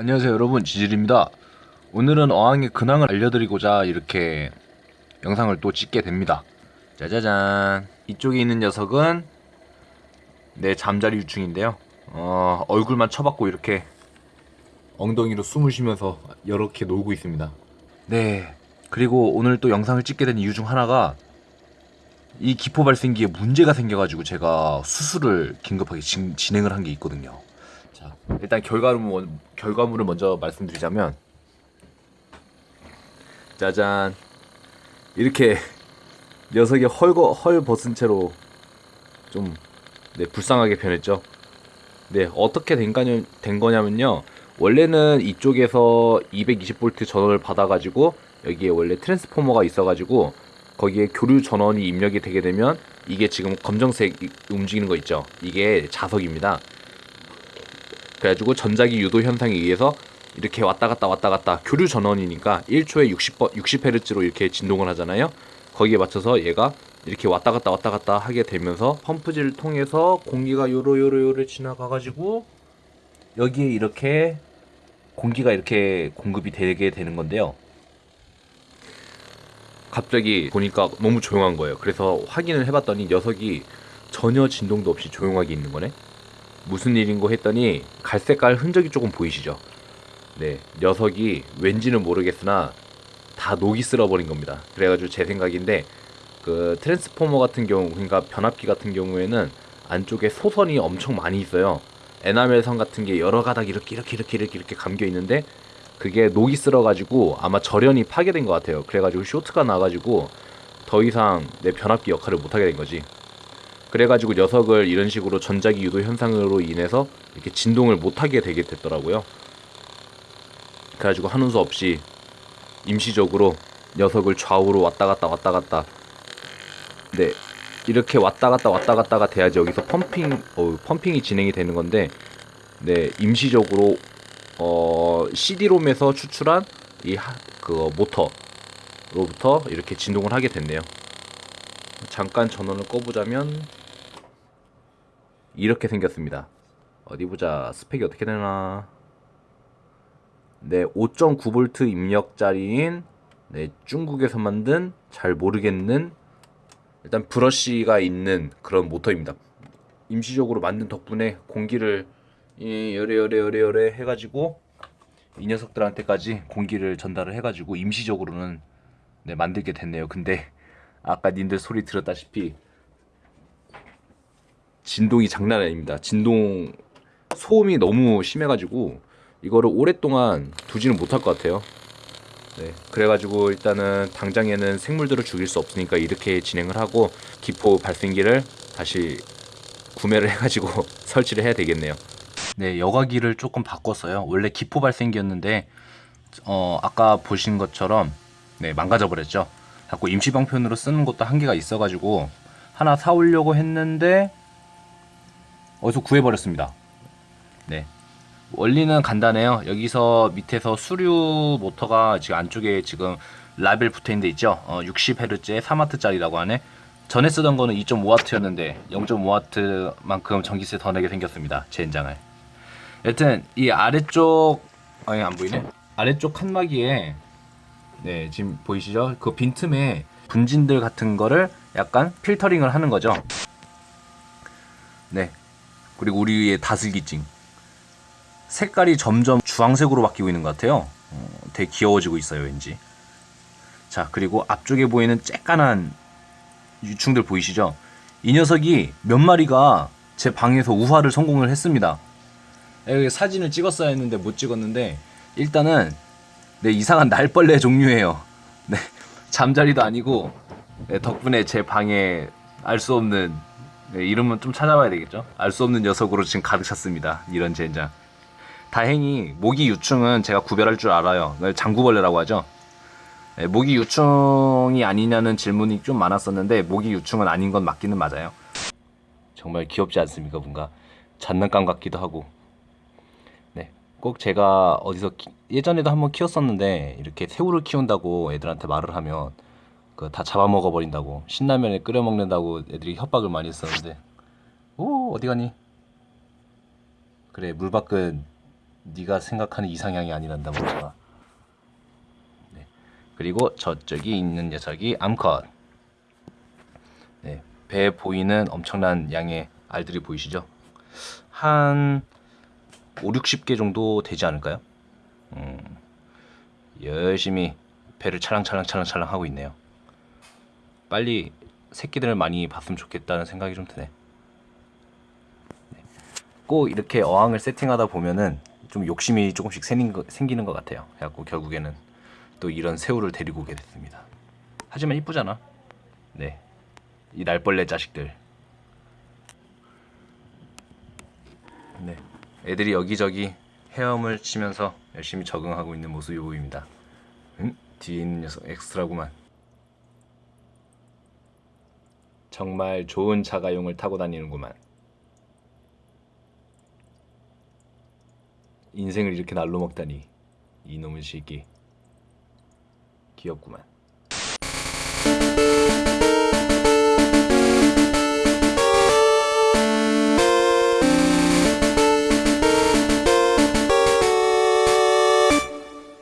안녕하세요 여러분. 지질입니다. 오늘은 어항의 근황을 알려드리고자 이렇게 영상을 또 찍게 됩니다. 짜자잔. 이쪽에 있는 녀석은 내 잠자리 유충인데요. 어, 얼굴만 쳐박고 이렇게 엉덩이로 숨을 쉬면서 이렇게 놀고 있습니다. 네. 그리고 오늘 또 영상을 찍게 된 이유 중 하나가 이 기포 발생기에 문제가 생겨가지고 제가 수술을 긴급하게 진, 진행을 한 게 있거든요 자, 일단 결과물, 결과물을 먼저 말씀드리자면 짜잔. 이렇게 녀석이 헐거, 헐 벗은 채로 좀 네, 불쌍하게 변했죠? 네 어떻게 된, 거냐, 된 거냐면요. 원래는 이쪽에서 220V 전원을 받아가지고 여기에 원래 트랜스포머가 있어가지고 거기에 교류 전원이 입력이 되게 되면 이게 지금 검정색 움직이는 거 있죠? 이게 자석입니다 그래가지고 전자기 유도 현상에 의해서 이렇게 왔다 갔다 왔다 갔다 교류 전원이니까 1초에 60, 60Hz로 이렇게 진동을 하잖아요. 거기에 맞춰서 얘가 이렇게 왔다 갔다 왔다 갔다 하게 되면서 펌프질을 통해서 공기가 요로 요로 요로 지나가 가지고 여기에 이렇게 공기가 이렇게 공급이 되게 되는 건데요. 갑자기 보니까 너무 조용한 거예요. 그래서 확인을 해봤더니 녀석이 전혀 진동도 없이 조용하게 있는 거네. 무슨 일인고 했더니 갈색깔 흔적이 조금 보이시죠? 네, 녀석이 왠지는 모르겠으나 다 녹이 쓸어버린 겁니다. 그래가지고 제 생각인데 그 트랜스포머 같은 경우 그러니까 변압기 같은 경우에는 안쪽에 소선이 엄청 많이 있어요. 에나멜 선 같은 게 여러 가닥 이렇게 이렇게 이렇게 이렇게 이렇게 감겨 있는데 그게 녹이 쓸어가지고 아마 절연이 파괴된 것 같아요. 그래가지고 쇼트가 나가지고 더 이상 내 변압기 역할을 못하게 된 거지. 그래가지고 녀석을 이런 식으로 전자기 유도 현상으로 인해서 이렇게 진동을 못하게 되게 됐더라고요. 그래가지고 하는 수 없이 임시적으로 녀석을 좌우로 왔다 갔다 왔다 갔다 네 이렇게 왔다 갔다 왔다 갔다가 돼야지 여기서 펌핑 어, 펌핑이 진행이 되는 건데 네 임시적으로 어, CD롬에서 추출한 이 그 모터로부터 이렇게 진동을 하게 됐네요. 잠깐 전원을 꺼보자면 이렇게 생겼습니다. 어디 보자 스펙이 어떻게 되나 네 5.9V 입력짜리인 네 중국에서 만든 잘 모르겠는 일단 브러쉬가 있는 그런 모터입니다. 임시적으로 만든 덕분에 공기를 이 열에 해가지고 이 녀석들한테까지 공기를 전달을 해가지고 임시적으로는 네, 만들게 됐네요. 근데 아까 님들 소리 들었다시피 진동이 장난 아닙니다. 진동 소음이 너무 심해가지고 이거를 오랫동안 두지는 못할 것 같아요. 네, 그래가지고 일단은 당장에는 생물들을 죽일 수 없으니까 이렇게 진행을 하고 기포 발생기를 다시 구매를 해가지고 설치를 해야 되겠네요. 네, 여과기를 조금 바꿨어요. 원래 기포 발생기였는데 어, 아까 보신 것처럼 네, 망가져 버렸죠. 자꾸 임시 방편으로 쓰는 것도 한계가 있어가지고 하나 사오려고 했는데 어디서 구해버렸습니다. 네. 원리는 간단해요. 여기서 밑에서 수류 모터가 지금 안쪽에 지금 라벨 붙어 있는 데 있죠. 어, 60Hz에 3W짜리라고 하네. 전에 쓰던 거는 2.5W였는데 0.5W만큼 전기세 더 내게 생겼습니다. 젠장을. 여튼 이 아래쪽 아니 안 보이네. 아래쪽 칸막이에 네 지금 보이시죠? 그 빈틈에 분진들 같은 거를 약간 필터링을 하는 거죠. 네. 그리고 우리의 다슬기증. 색깔이 점점 주황색으로 바뀌고 있는 것 같아요. 어, 되게 귀여워지고 있어요, 왠지. 자, 그리고 앞쪽에 보이는 쬐깐한 유충들 보이시죠? 이 녀석이 몇 마리가 제 방에서 우화를 성공을 했습니다. 여기 사진을 찍었어야 했는데 못 찍었는데 일단은 네, 이상한 날벌레 종류예요. 네, 잠자리도 아니고 네, 덕분에 제 방에 알 수 없는 네, 이름은 좀 찾아봐야 되겠죠? 알 수 없는 녀석으로 지금 가득 찼습니다. 이런 젠장. 다행히 모기 유충은 제가 구별할 줄 알아요. 장구벌레라고 하죠. 네, 모기 유충이 아니냐는 질문이 좀 많았었는데 모기 유충은 아닌 건 맞기는 맞아요. 정말 귀엽지 않습니까, 뭔가 장난감 같기도 하고. 네, 꼭 제가 어디서 키, 예전에도 한번 키웠었는데 이렇게 새우를 키운다고 애들한테 말을 하면 그 다 잡아먹어 버린다고 신라면에 끓여 먹는다고 애들이 협박을 많이 했었는데 오 어디 가니? 그래 물 밖은 네가 생각하는 이상향이 아니란다 멍청아. 네. 그리고 저쪽이 있는 녀석이 암컷. 네. 배에 보이는 엄청난 양의 알들이 보이시죠? 한 5, 60개 정도 되지 않을까요? 음, 열심히 배를 찰랑찰랑찰랑찰랑 하고 있네요. 빨리 새끼들을 많이 봤으면 좋겠다는 생각이 좀 드네. 네. 꼭 이렇게 어항을 세팅하다 보면은 좀 욕심이 조금씩 생기는 것 같아요. 그래갖고 결국에는 또 이런 새우를 데리고 오게 됐습니다. 하지만 이쁘잖아. 네, 이 날벌레 자식들. 네, 애들이 여기저기 헤엄을 치면서 열심히 적응하고 있는 모습이 보입니다. 응? 뒤에 있는 녀석 엑스트라구만. 정말 좋은 자가용을 타고 다니는구만. 인생을 이렇게 날로 먹다니 이놈의 새끼 귀엽구만.